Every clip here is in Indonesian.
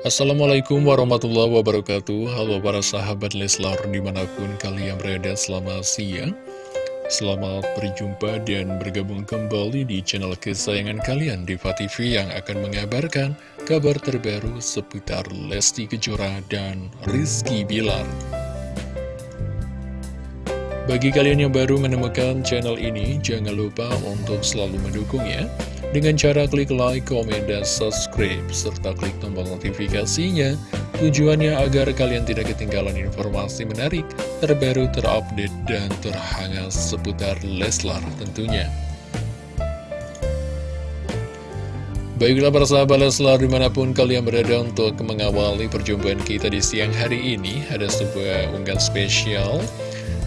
Assalamualaikum warahmatullahi wabarakatuh. Halo para sahabat Leslar di mana pun kalian berada selamat siang. Selamat berjumpa dan bergabung kembali di channel kesayangan kalian Diva TV yang akan mengabarkan kabar terbaru seputar Lesti Kejora dan Rizky Bilar Bagi kalian yang baru menemukan channel ini jangan lupa untuk selalu mendukungnya dengan cara klik like, komen, dan subscribe, serta klik tombol notifikasinya. Tujuannya agar kalian tidak ketinggalan informasi menarik, terbaru, terupdate, dan terhangat seputar Leslar tentunya. Baiklah para sahabat Leslar di mana pun kalian berada untuk mengawali perjumpaan kita di siang hari ini Ada sebuah unggahan spesial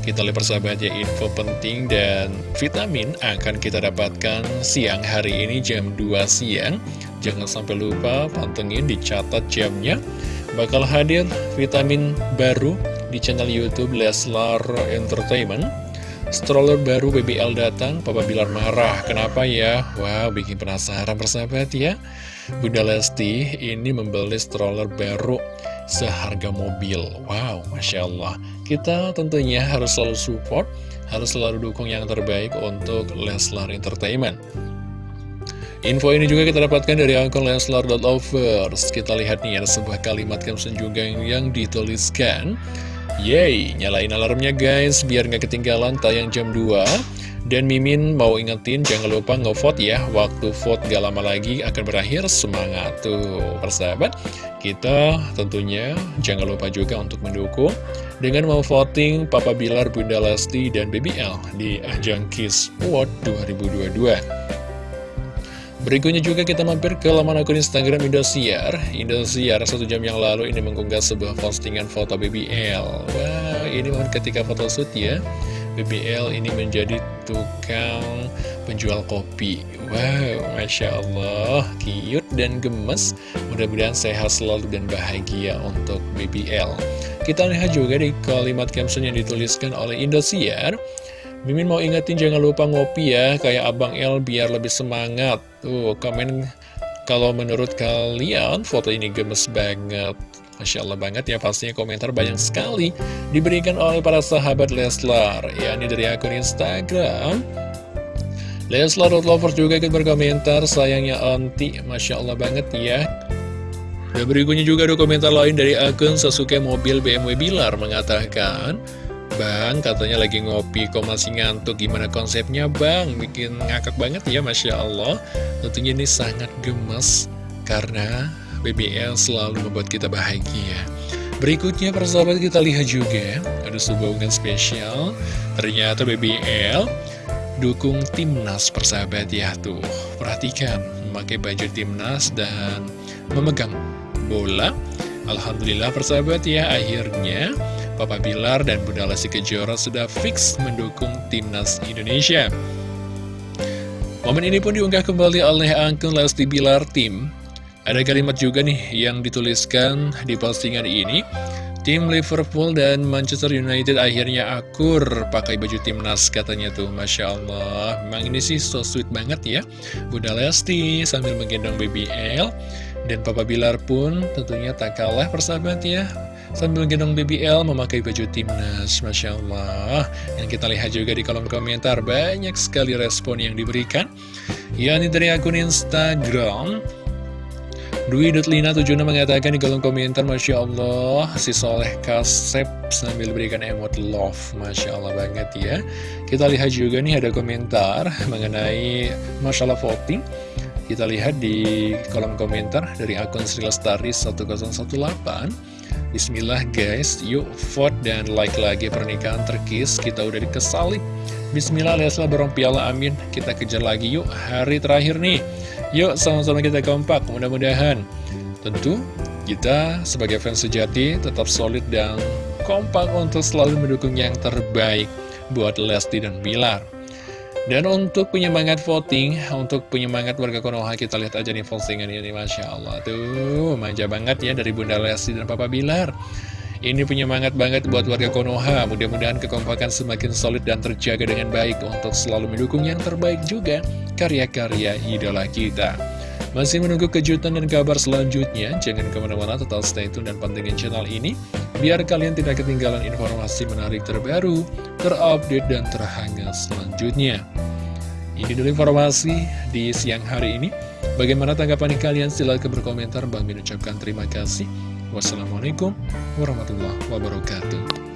kita lihat persahabat ya info penting dan vitamin akan kita dapatkan siang hari ini jam 2 siang Jangan sampai lupa pantengin dicatat jamnya Bakal hadir vitamin baru di channel Youtube Leslar Entertainment Stroller baru BBL datang, Papa Bilar marah. Kenapa ya? Wow, bikin penasaran persahabat ya. Bunda Lesti ini membeli stroller baru seharga mobil. Wow, Masya Allah. Kita tentunya harus selalu support, harus selalu dukung yang terbaik untuk Leslar Entertainment. Info ini juga kita dapatkan dari akun Leslar.lovers. Kita lihat nih ada sebuah kalimat caption juga yang dituliskan. Yeay, nyalain alarmnya guys, biar nggak ketinggalan tayang jam 2. Dan Mimin mau ingetin jangan lupa ngevote ya. Waktu vote gak lama lagi akan berakhir. Semangat tuh persahabat. Kita tentunya jangan lupa juga untuk mendukung Dengan mau voting Papa Bilar, Bunda Lesti, dan BBL Di ajang Kiss Award 2022 Berikutnya juga kita mampir ke laman akun Instagram Indosiar. Indosiar satu jam yang lalu ini mengunggah sebuah postingan foto BBL Wah ini momen ketika foto shoot ya. BBL ini menjadi tukang penjual kopi. Wow, Masya Allah, cute dan gemes. Mudah-mudahan sehat selalu dan bahagia untuk BBL Kita lihat juga di kalimat caption yang dituliskan oleh Indosiar. Mimin mau ingetin jangan lupa ngopi ya Kayak Abang L biar lebih semangat. Tuh, komen kalau menurut kalian foto ini gemes banget Masya Allah banget ya pastinya komentar banyak sekali diberikan oleh para sahabat Leslar. Ya ini dari akun Instagram. Leslar.lover juga ikut berkomentar sayangnya anti Masya Allah banget ya. Dan berikutnya juga ada komentar lain dari akun Sasuke Mobil BMW Bilar mengatakan Bang, katanya lagi ngopi, kok masih ngantuk, gimana konsepnya bang? Bikin ngakak banget ya, Masya Allah Tentunya ini sangat gemes, karena BBL selalu membuat kita bahagia. Berikutnya persahabat kita lihat juga ada sebuah unggahan spesial. Ternyata BBL dukung timnas persahabat ya tuh. Perhatikan memakai baju timnas dan memegang bola. Alhamdulillah persahabat ya akhirnya Papa Bilar dan Bunda Lesti Kejora sudah fix mendukung timnas Indonesia. Momen ini pun diunggah kembali oleh akun Lesti Bilar Tim ada kalimat juga nih yang dituliskan di postingan ini. Tim Liverpool dan Manchester United akhirnya akur pakai baju timnas katanya tuh. Masya Allah. Memang ini sih so sweet banget ya. Bunda Lesti sambil menggendong BBL Dan Papa Bilar pun tentunya tak kalah persahabat ya. Sambil gendong BBL memakai baju timnas. Masya Allah. Yang kita lihat juga di kolom komentar Banyak sekali respon yang diberikan. Ya ini dari akun Instagram Dwi Dutlina 76 mengatakan di kolom komentar Masya Allah si Soleh Kasep sambil berikan emot love. Masya Allah banget ya. Kita lihat juga nih ada komentar mengenai masalah voting. Kita lihat di kolom komentar dari akun Sri Lestari 1018 Bismillah guys, yuk vote dan like lagi pernikahan terkis. Kita udah dikesalip Bismillah, Lesla dorong piala amin. Kita kejar lagi yuk, hari terakhir nih Yuk sama-sama kita kompak mudah-mudahan Tentu kita sebagai fans sejati tetap solid dan kompak untuk selalu mendukung yang terbaik buat Lesti dan Bilar dan untuk penyemangat voting, untuk penyemangat warga Konoha, kita lihat aja nih postingan ini, Masya Allah. Tuh, manja banget ya dari Bunda Lesti dan Papa Bilar. Ini penyemangat banget buat warga Konoha. Mudah-mudahan kekompakan semakin solid dan terjaga dengan baik untuk selalu mendukung yang terbaik juga karya-karya idola kita. Masih menunggu kejutan dan kabar selanjutnya, jangan ke mana-mana tetap stay tune dan pantengin channel ini, biar kalian tidak ketinggalan informasi menarik terbaru, terupdate, dan terhangat selanjutnya. Ini dulu informasi di siang hari ini. Bagaimana tanggapan kalian? Silahkan berkomentar. Bang Min ucapkan terima kasih. Wassalamualaikum warahmatullahi wabarakatuh.